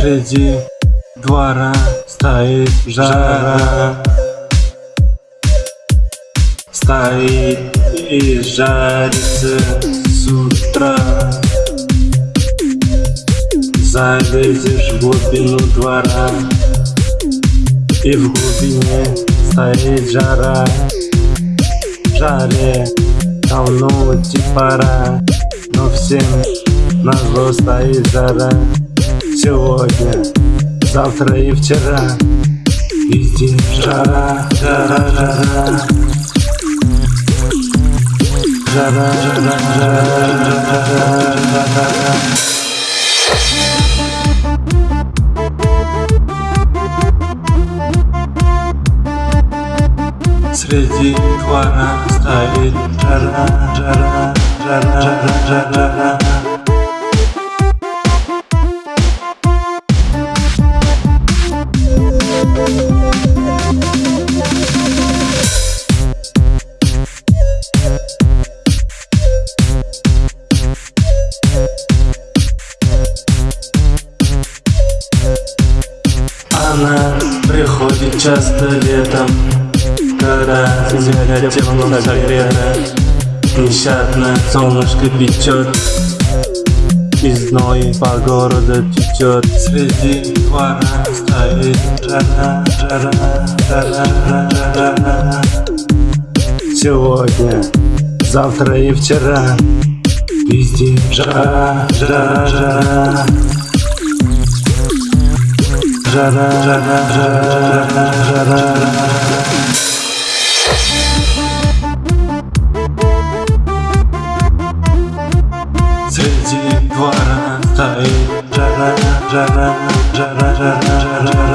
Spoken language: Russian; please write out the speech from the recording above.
Среди двора стоит жара. Стоит и жарится с утра. Залезешь в глубину двора И в глубине стоит жара. Жаре давно уйти пора Но всем на зло стоит жара Сегодня, завтра и вчера. Везде жара, жара, жара. Жара, жара, жара, жара, жара Среди двора стоит жара, жара, жара, жара, жара приходит часто летом Когда земля тепло согрета Нещадно солнышко печет И зной по городу течет. Среди двора стоит жара, жара, жара, жара, жара. Сегодня, завтра и вчера Везде жара, жара, жара Среди двора стоит жара, жара, жара, жара, жара, жара